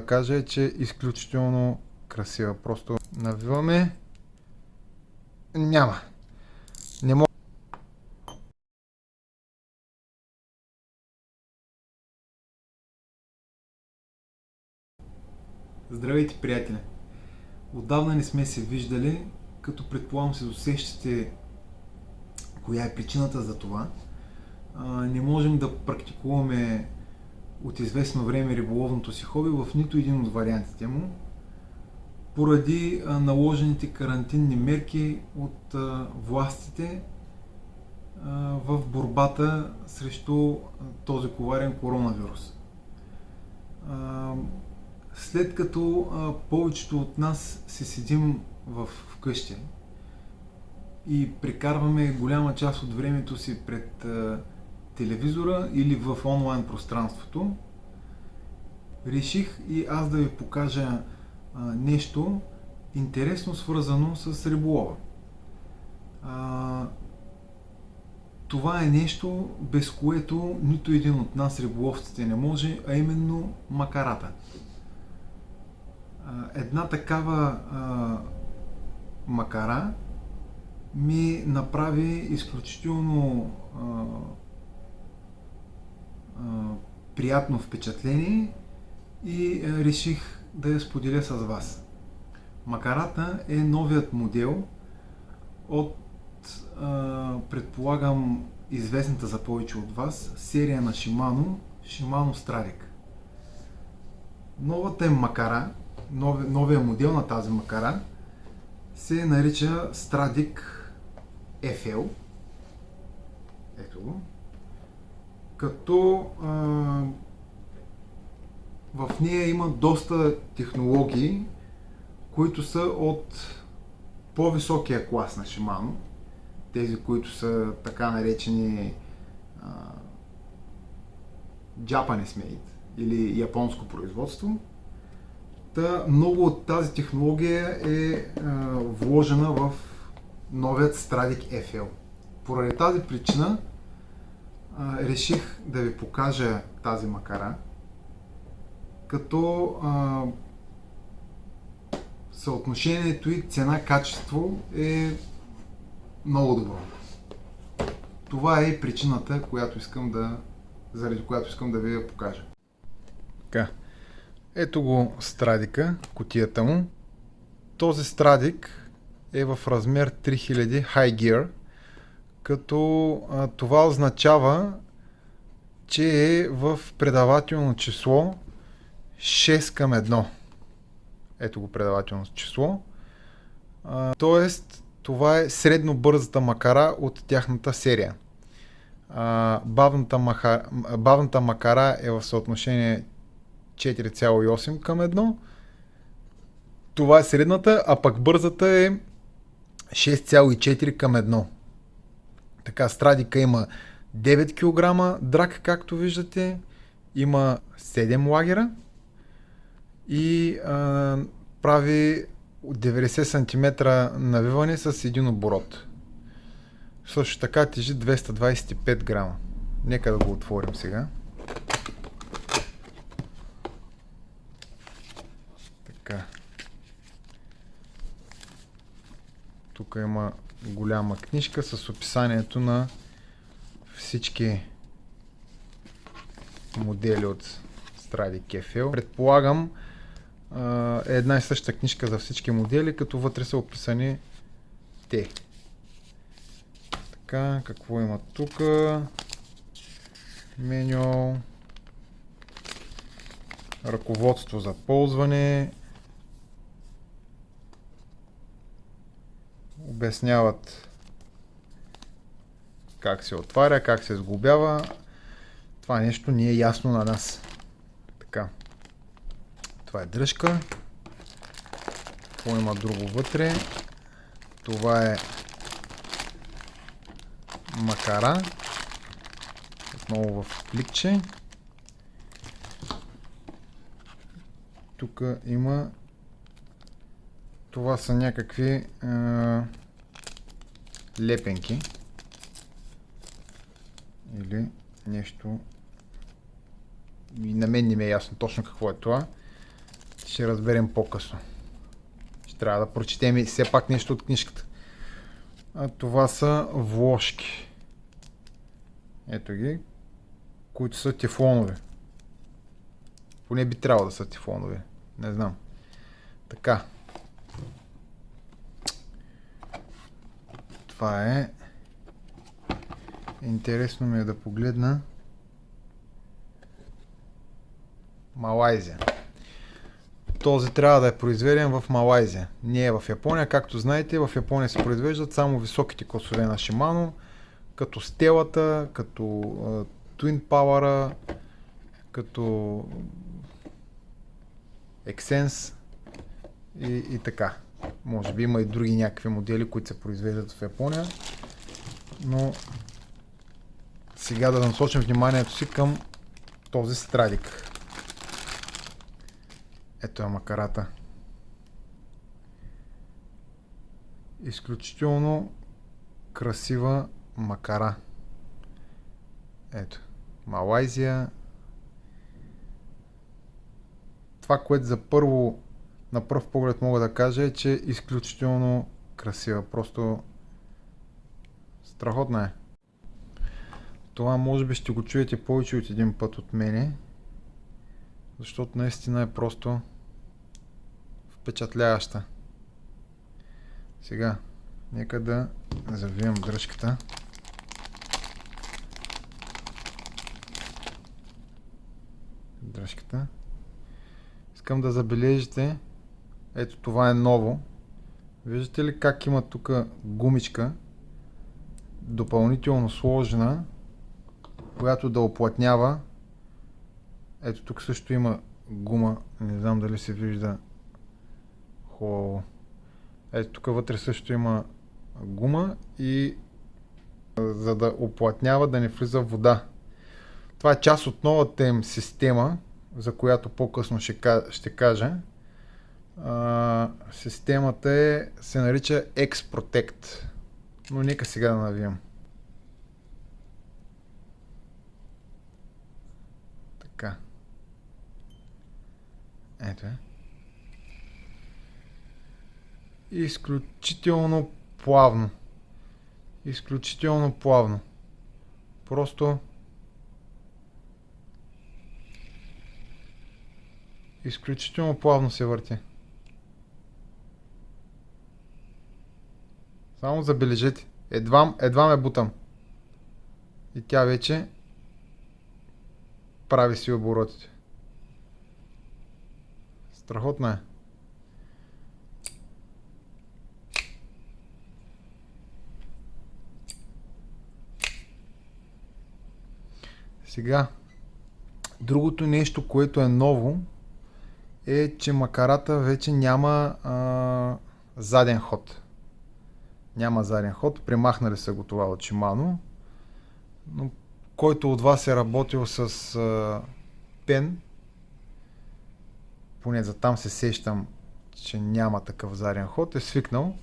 да кажа е, че е изключително красива. Просто навиваме. Няма. Не мога. Здравейте, приятели! Отдавна не сме се виждали, като предполагам се досещате коя е причината за това. не можем да практикуваме от известно време риболовното си хоби в нито един от вариантите му, поради наложените карантинни мерки от властите в борбата срещу този коварен коронавирус. След като повечето от нас се седим в вкъщи и прекарваме голяма част от времето си пред телевизора или в онлайн пространството, реших и аз да ви покажа а, нещо интересно свързано с риболова. А, това е нещо, без което нито един от нас риболовците не може, а именно макарата. Една такава а, макара ми направи изключително а, приятно впечатление и реших да я споделя с вас. Макарата е новият модел от, предполагам, известната за повече от вас, серия на Shimano, Shimano Stradic. Новата е макара, новия модел на тази макара се нарича Stradic FL. Ето го като а, в нея има доста технологии, които са от по-високия клас на Shimano, тези, които са така наречени а, Japanese made или японско производство. Та, много от тази технология е а, вложена в новият Stradic FL. Поради тази причина реших да ви покажа тази макара, като а, съотношението и цена-качество е много добро. Това е причината, която искам да, заради която искам да ви я покажа. Така. Ето го страдика, котията му. Този страдик е в размер 3000 High Gear като а, това означава, че е в предавателно число 6 към 1. Ето го предавателно число. А, тоест, това е средно бързата макара от тяхната серия. А, бавната, маха, бавната макара е в съотношение 4,8 към 1. Това е средната, а пък бързата е 6,4 към 1. Така, Страдика има 9 кг драк, както виждате. Има 7 лагера и а, прави 90 см навиване с един оборот. Също така тежи 225 грама. Нека да го отворим сега. Така. Тук има голяма книжка с описанието на всички модели от Stradi Kefel. Предполагам е една и съща книжка за всички модели, като вътре са описани те. Така, какво има тук? Меню. Ръководство за ползване. Обясняват как се отваря, как се сглобява. Това нещо ни е ясно на нас. Така. Това е дръжка. Какво има друго вътре? Това е макара. Отново в пликче. Тук има това са някакви а, лепенки или нещо и на мен не ми е ясно точно какво е това ще разберем по-късно. Ще трябва да прочетем и все пак нещо от книжката. А това са вложки. Ето ги, които са тефлонови. Поне би трябвало да са тефлонови. Не знам. Така. Това е. Интересно ми е да погледна. Малайзия. Този трябва да е произведен в Малайзия. Не е в Япония. Както знаете, в Япония се произвеждат само високите класове на Shimano, като Стелата, като uh, Twin Power, като Excense и, и така. Може би има и други някакви модели, които се произвеждат в Япония. Но сега да насочим вниманието си към този страдик. Ето е макарата. Изключително красива макара. Ето. Малайзия. Това, което за първо, на пръв поглед мога да кажа е, че е изключително красива. Просто страхотна е. Това може би ще го чуете повече от един път от мене, защото наистина е просто впечатляваща. Сега, нека да завием дръжката. Дръжката. Искам да забележите, ето това е ново. Виждате ли как има тук гумичка, допълнително сложена, която да оплътнява. Ето тук също има гума, не знам дали се вижда хубаво. Ето тук вътре също има гума и за да оплътнява да не влиза вода. Това е част от новата им система, за която по-късно ще, ще кажа. А, системата е, се нарича X-Protect. Но нека сега да навием. Така. Ето е. Изключително плавно. Изключително плавно. Просто изключително плавно се върти. Само забележете. Едва, едва ме бутам. И тя вече прави си оборотите. Страхотна е. Сега, другото нещо, което е ново, е, че макарата вече няма а, заден ход. Няма заден ход. Премахнали са го това от Shimano. Но който от вас е работил с а, пен, поне за там се сещам, че няма такъв заден ход, е свикнал.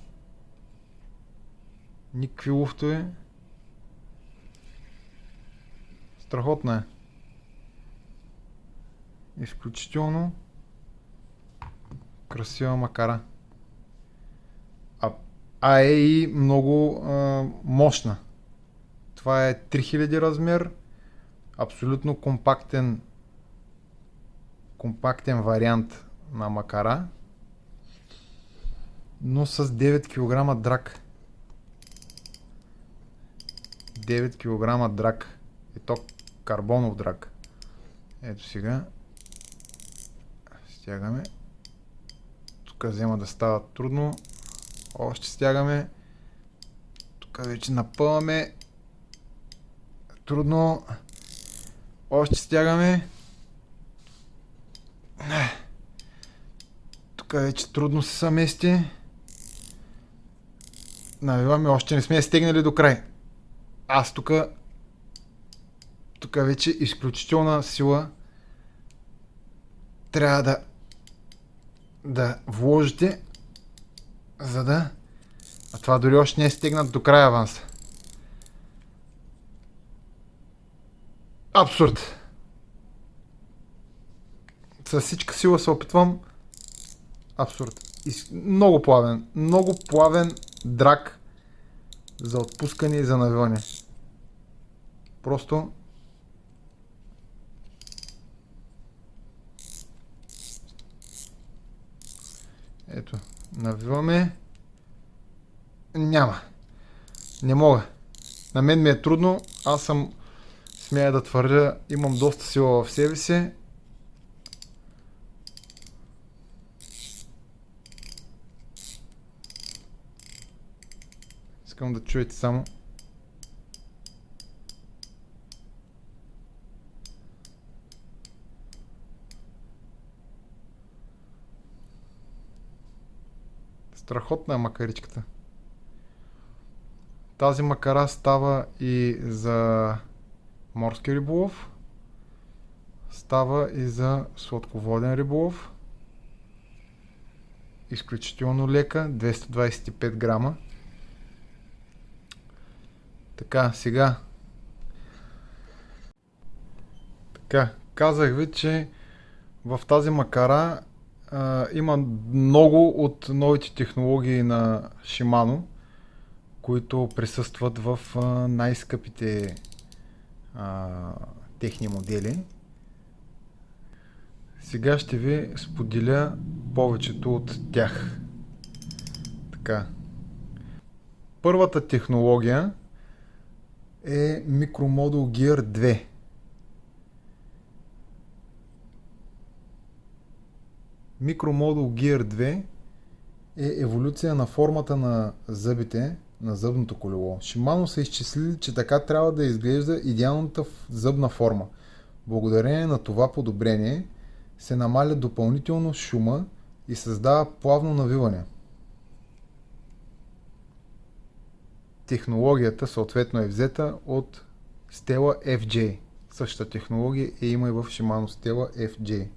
Никакви луфтове. Страхотна е. Изключително красива макара. А, е и много а, мощна. Това е 3000 размер, абсолютно компактен компактен вариант на макара, но с 9 кг драк. 9 кг драк. И то карбонов драк. Ето сега. Стягаме. Тук взема да става трудно. Още стягаме. Тук вече напълваме. Трудно. Още стягаме. Тук вече трудно се съмести. Навиваме, още не сме стегнали до край. Аз тук тук вече изключителна сила трябва да да вложите за да а това дори още не е стегнат до края аванса. Абсурд. С всичка сила се опитвам Абсурд. Из... Много плавен. Много плавен драк за отпускане и за навиване. Просто Ето, навиваме. Няма. Не мога. На мен ми е трудно. Аз съм, смея да твърдя, имам доста сила в себе си. Искам да чуете само. Страхотна е макаричката. Тази макара става и за морски риболов. Става и за сладководен риболов. Изключително лека, 225 грама. Така, сега. Така, казах ви, че в тази макара а, има много от новите технологии на Shimano, които присъстват в най-скъпите техни модели. Сега ще ви споделя повечето от тях. Така. Първата технология е Micromodel Gear 2. Micromodel Gear 2 е еволюция на формата на зъбите на зъбното колело. Шимано са изчислили, че така трябва да изглежда идеалната зъбна форма. Благодарение на това подобрение се намаля допълнително шума и създава плавно навиване. Технологията съответно е взета от Stella FJ. Същата технология е има и в Shimano Stella FJ.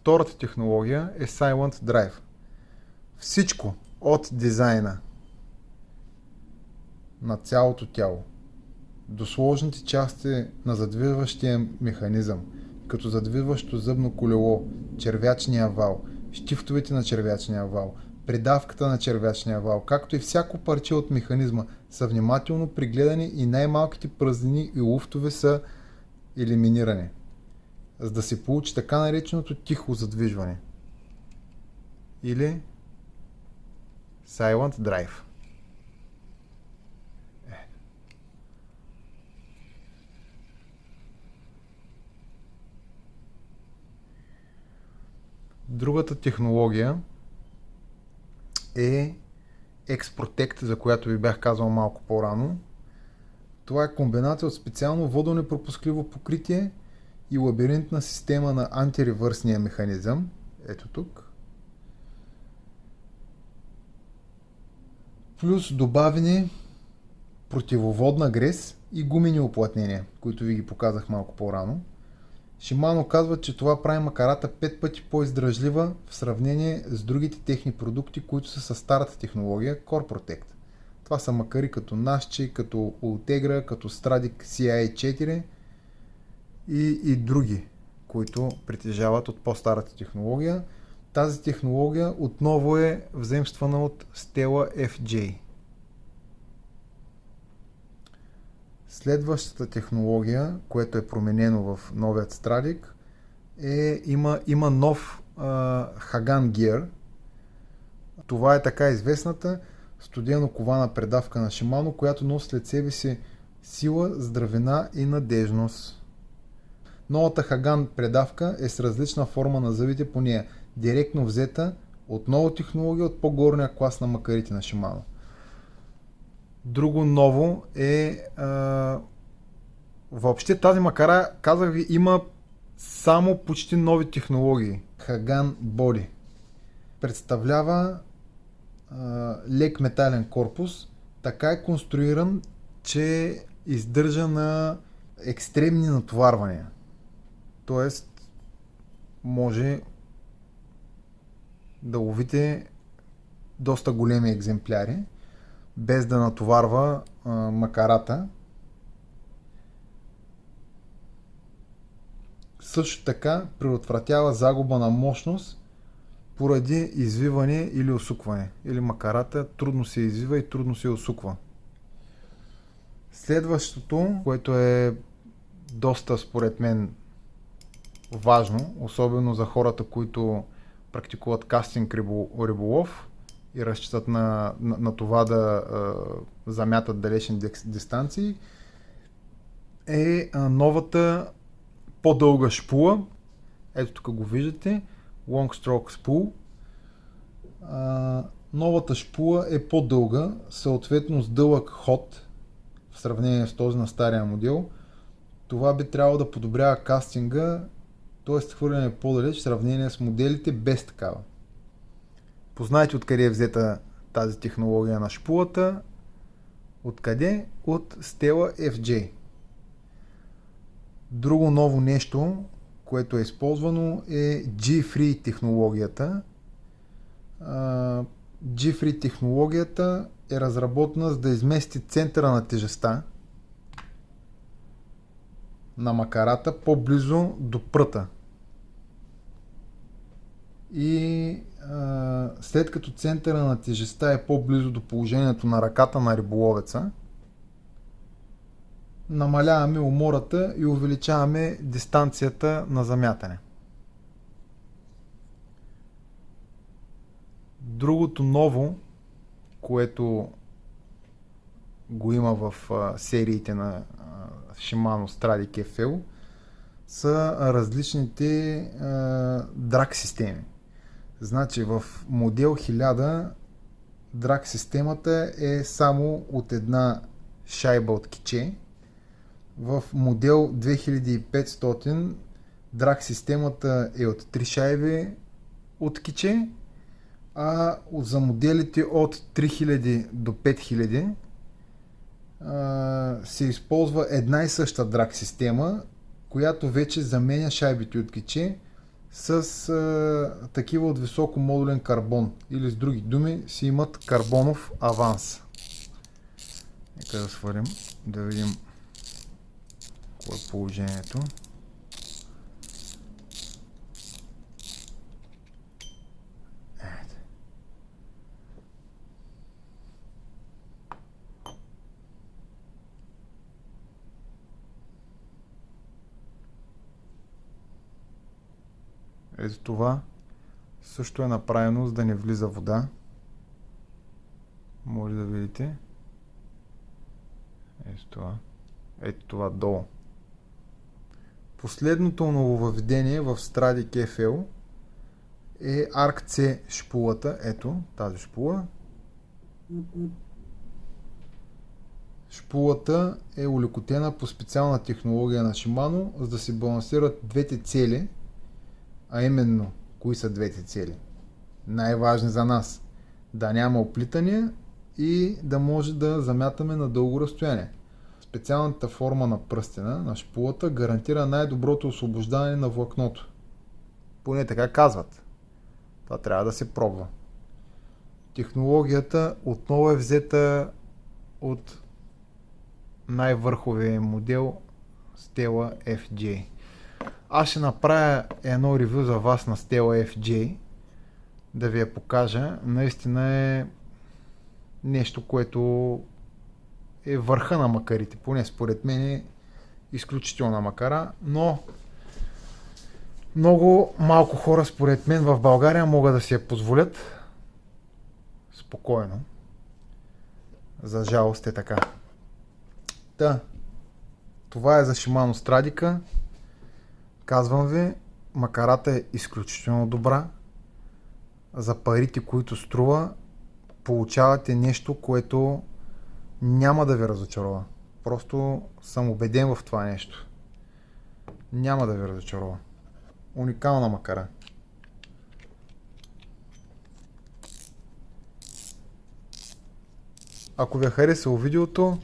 Втората технология е Silent Drive. Всичко от дизайна на цялото тяло до сложните части на задвижващия механизъм, като задвижващо зъбно колело, червячния вал, щифтовете на червячния вал, придавката на червячния вал, както и всяко парче от механизма са внимателно пригледани и най-малките празнини и луфтове са елиминирани за да се получи така нареченото тихо задвижване. Или Silent Drive. Е. Другата технология е X-Protect, за която ви бях казал малко по-рано. Това е комбинация от специално водонепропускливо покритие и лабиринтна система на антиревърсния механизъм. Ето тук. Плюс добавени противоводна грес и гумени оплътнения, които ви ги показах малко по-рано. Шимано казва, че това прави макарата 5 пъти по-издръжлива в сравнение с другите техни продукти, които са с старата технология CoreProtect. Това са макари като Nasci, като Ultegra, като Stradic CI4, и, и други, които притежават от по-старата технология. Тази технология отново е вземствана от Stella FJ. Следващата технология, което е променено в новият Страдик, е, има, има нов Хаган Gear. Това е така известната студено кована предавка на Shimano, която носи след себе си сила, здравина и надежност. Новата Хаган предавка е с различна форма на зъбите по нея, директно взета от нова технология от по-горния клас на макарите на Shimano. Друго ново е а, въобще тази макара, казах ви, има само почти нови технологии. Хаган Body представлява а, лек метален корпус, така е конструиран, че издържа на екстремни натоварвания. Тоест, може да ловите доста големи екземпляри, без да натоварва а, макарата. Също така предотвратява загуба на мощност поради извиване или усукване. Или макарата трудно се извива и трудно се усуква. Следващото, което е доста според мен важно, особено за хората, които практикуват кастинг риболов и разчитат на, на, на това да е, замятат далечни дистанции, е новата по-дълга шпула. Ето тук го виждате. Long Stroke Spool. А, новата шпула е по-дълга, съответно с дълъг ход в сравнение с този на стария модел. Това би трябвало да подобрява кастинга, т.е. хвърляне по-далеч в сравнение с моделите без такава. Познайте откъде е взета тази технология на шпулата. Откъде? От Stella FJ. Друго ново нещо, което е използвано е G-Free технологията. G-Free технологията е разработена за да измести центъра на тежестта на макарата по-близо до пръта. И а, след като центъра на тежестта е по-близо до положението на ръката на риболовеца, намаляваме умората и увеличаваме дистанцията на замятане. Другото ново, което го има в а, сериите на а, Shimano Stradic FL, са различните а, драк системи. Значи в модел 1000 драк системата е само от една шайба от киче, в модел 2500 драг системата е от 3 шайби от киче, а за моделите от 3000 до 5000 се използва една и съща драг система, която вече заменя шайбите от киче с а, такива от високо модулен карбон или с други думи си имат карбонов аванс. Нека да свалим, да видим какво е положението. Ето това също е направено за да не влиза вода. Може да видите. Ето това. Ето това долу. Последното нововъведение в Stradic FL е ARC-C шпулата. Ето тази шпула. Шпулата е улекотена по специална технология на Shimano, за да се балансират двете цели, а именно, кои са двете цели? Най-важни за нас. Да няма оплитания и да може да замятаме на дълго разстояние. Специалната форма на пръстена на шпулата гарантира най-доброто освобождаване на влакното. Поне така казват. Това трябва да се пробва. Технологията отново е взета от най-върховия модел Stella FJ. Аз ще направя едно ревю за вас на Stella FJ да ви я покажа. Наистина е нещо, което е върха на макарите. Поне според мен е изключителна макара, но много малко хора според мен в България могат да си я позволят спокойно. За жалост е така. Та, това е за Shimano Страдика. Казвам ви, макарата е изключително добра. За парите, които струва, получавате нещо, което няма да ви разочарова. Просто съм убеден в това нещо. Няма да ви разочарова. Уникална макара. Ако ви е харесало видеото,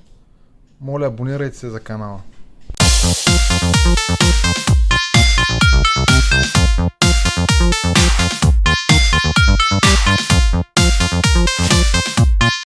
моля абонирайте се за канала.